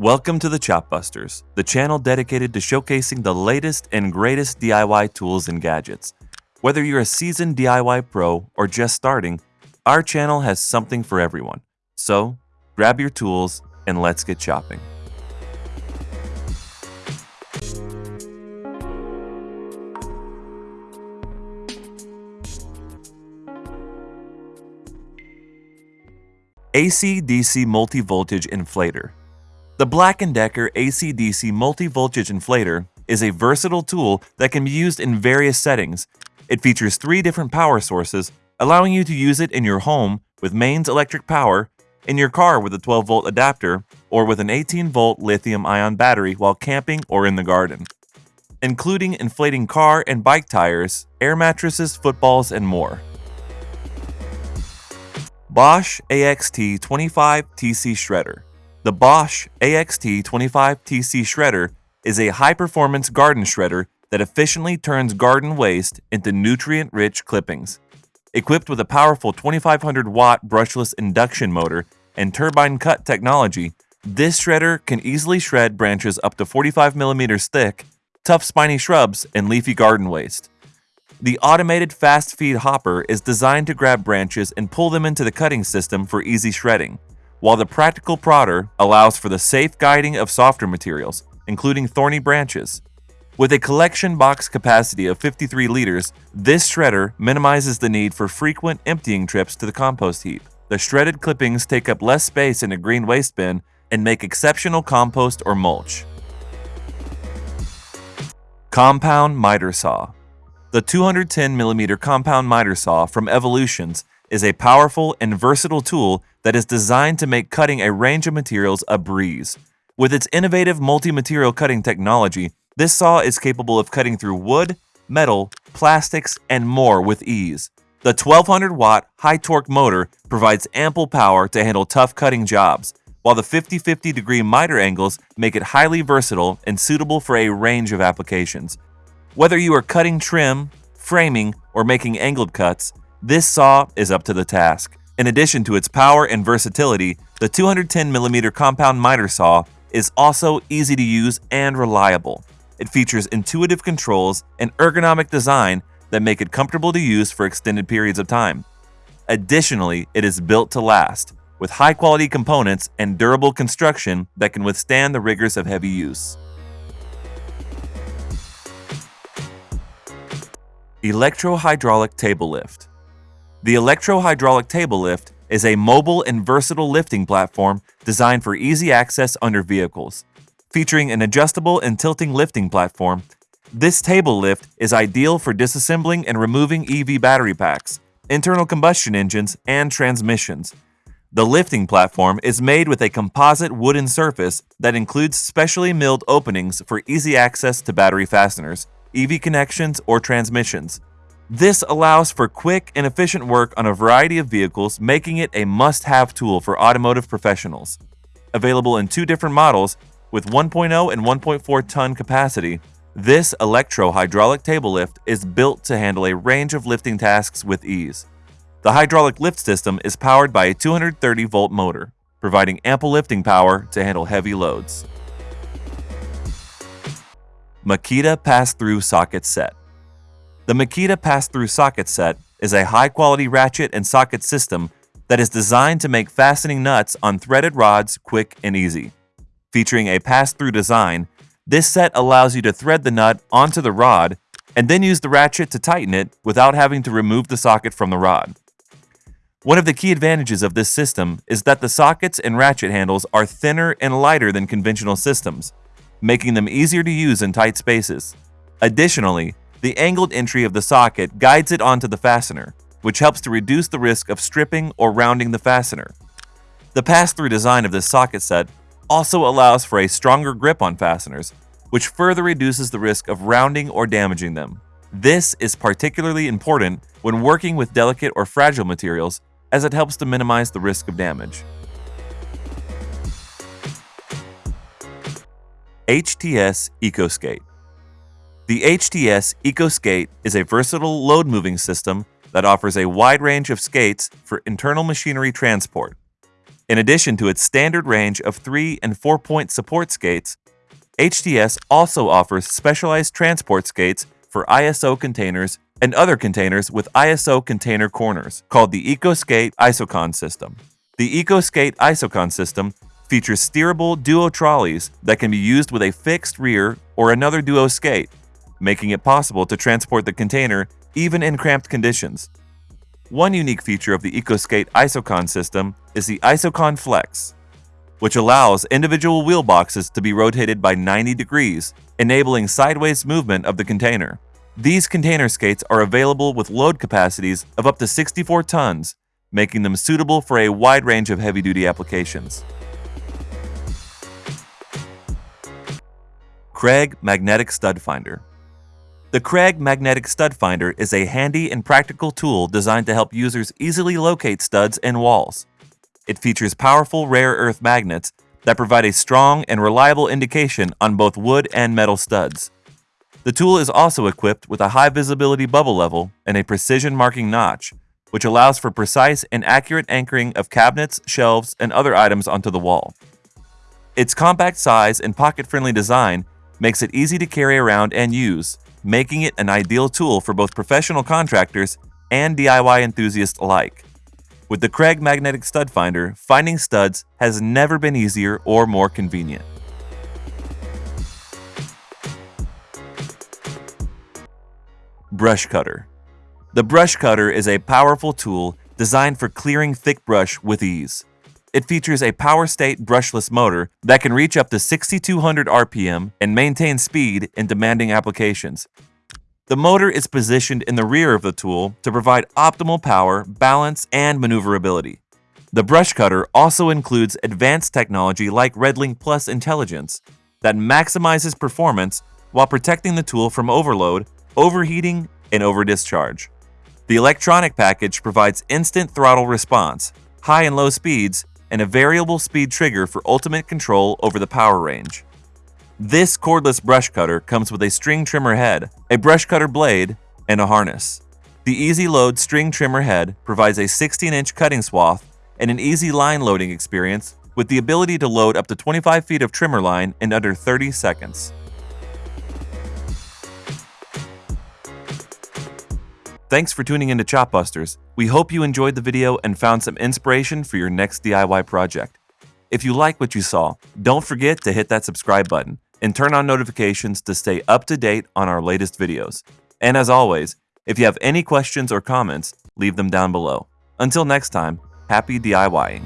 Welcome to the Chopbusters, the channel dedicated to showcasing the latest and greatest DIY tools and gadgets. Whether you're a seasoned DIY pro or just starting, our channel has something for everyone. So, grab your tools and let's get chopping. AC-DC Multi-Voltage Inflator The Black & Decker AC-DC Multi-Voltage Inflator is a versatile tool that can be used in various settings. It features three different power sources, allowing you to use it in your home with mains electric power, in your car with a 12-volt adapter, or with an 18-volt lithium-ion battery while camping or in the garden. Including inflating car and bike tires, air mattresses, footballs, and more. Bosch AXT25TC Shredder The Bosch AXT25TC Shredder is a high-performance garden shredder that efficiently turns garden waste into nutrient-rich clippings. Equipped with a powerful 2500-watt brushless induction motor and turbine cut technology, this shredder can easily shred branches up to 45 millimeters thick, tough spiny shrubs, and leafy garden waste. The automated fast feed hopper is designed to grab branches and pull them into the cutting system for easy shredding, while the practical prodder allows for the safe guiding of softer materials, including thorny branches. With a collection box capacity of 53 liters, this shredder minimizes the need for frequent emptying trips to the compost heap. The shredded clippings take up less space in a green waste bin and make exceptional compost or mulch. Compound Miter Saw the 210mm compound miter saw from Evolutions is a powerful and versatile tool that is designed to make cutting a range of materials a breeze. With its innovative multi-material cutting technology, this saw is capable of cutting through wood, metal, plastics, and more with ease. The 1200-watt high-torque motor provides ample power to handle tough cutting jobs, while the 50-50 degree miter angles make it highly versatile and suitable for a range of applications. Whether you are cutting trim, framing, or making angled cuts, this saw is up to the task. In addition to its power and versatility, the 210mm compound miter saw is also easy to use and reliable. It features intuitive controls and ergonomic design that make it comfortable to use for extended periods of time. Additionally, it is built to last, with high-quality components and durable construction that can withstand the rigors of heavy use. Electro-Hydraulic Table Lift The Electro-Hydraulic Table Lift is a mobile and versatile lifting platform designed for easy access under vehicles. Featuring an adjustable and tilting lifting platform, this table lift is ideal for disassembling and removing EV battery packs, internal combustion engines, and transmissions. The lifting platform is made with a composite wooden surface that includes specially milled openings for easy access to battery fasteners, EV connections, or transmissions. This allows for quick and efficient work on a variety of vehicles, making it a must-have tool for automotive professionals. Available in two different models, with 1.0 and 1.4 ton capacity, this electro-hydraulic table lift is built to handle a range of lifting tasks with ease. The hydraulic lift system is powered by a 230-volt motor, providing ample lifting power to handle heavy loads. Makita Pass-Through Socket Set The Makita Pass-Through Socket Set is a high-quality ratchet and socket system that is designed to make fastening nuts on threaded rods quick and easy. Featuring a pass-through design, this set allows you to thread the nut onto the rod and then use the ratchet to tighten it without having to remove the socket from the rod. One of the key advantages of this system is that the sockets and ratchet handles are thinner and lighter than conventional systems, making them easier to use in tight spaces. Additionally, the angled entry of the socket guides it onto the fastener, which helps to reduce the risk of stripping or rounding the fastener. The pass-through design of this socket set also allows for a stronger grip on fasteners, which further reduces the risk of rounding or damaging them. This is particularly important when working with delicate or fragile materials as it helps to minimize the risk of damage. HTS EcoSkate The HTS EcoSkate is a versatile load-moving system that offers a wide range of skates for internal machinery transport. In addition to its standard range of 3 and 4 point support skates, HTS also offers specialized transport skates for ISO containers and other containers with ISO container corners, called the EcoSkate Isocon system. The EcoSkate Isocon system features steerable duo trolleys that can be used with a fixed rear or another duo skate, making it possible to transport the container even in cramped conditions. One unique feature of the EcoSkate Isocon system is the Isocon Flex, which allows individual wheel boxes to be rotated by 90 degrees, enabling sideways movement of the container. These container skates are available with load capacities of up to 64 tons, making them suitable for a wide range of heavy-duty applications. Kreg Magnetic Stud Finder The Kreg Magnetic Stud Finder is a handy and practical tool designed to help users easily locate studs and walls. It features powerful rare earth magnets that provide a strong and reliable indication on both wood and metal studs. The tool is also equipped with a high visibility bubble level and a precision marking notch, which allows for precise and accurate anchoring of cabinets, shelves, and other items onto the wall. Its compact size and pocket-friendly design makes it easy to carry around and use, making it an ideal tool for both professional contractors and DIY enthusiasts alike. With the Kreg Magnetic Stud Finder, finding studs has never been easier or more convenient. Brush Cutter The brush cutter is a powerful tool designed for clearing thick brush with ease. It features a POWERSTATE brushless motor that can reach up to 6200 RPM and maintain speed in demanding applications. The motor is positioned in the rear of the tool to provide optimal power, balance, and maneuverability. The brush cutter also includes advanced technology like RedLink Plus intelligence that maximizes performance while protecting the tool from overload overheating, and overdischarge. The electronic package provides instant throttle response, high and low speeds, and a variable speed trigger for ultimate control over the power range. This cordless brush cutter comes with a string trimmer head, a brush cutter blade, and a harness. The Easy Load string trimmer head provides a 16-inch cutting swath and an easy line loading experience with the ability to load up to 25 feet of trimmer line in under 30 seconds. Thanks for tuning into Chopbusters. We hope you enjoyed the video and found some inspiration for your next DIY project. If you like what you saw, don't forget to hit that subscribe button and turn on notifications to stay up to date on our latest videos. And as always, if you have any questions or comments, leave them down below. Until next time, happy DIYing.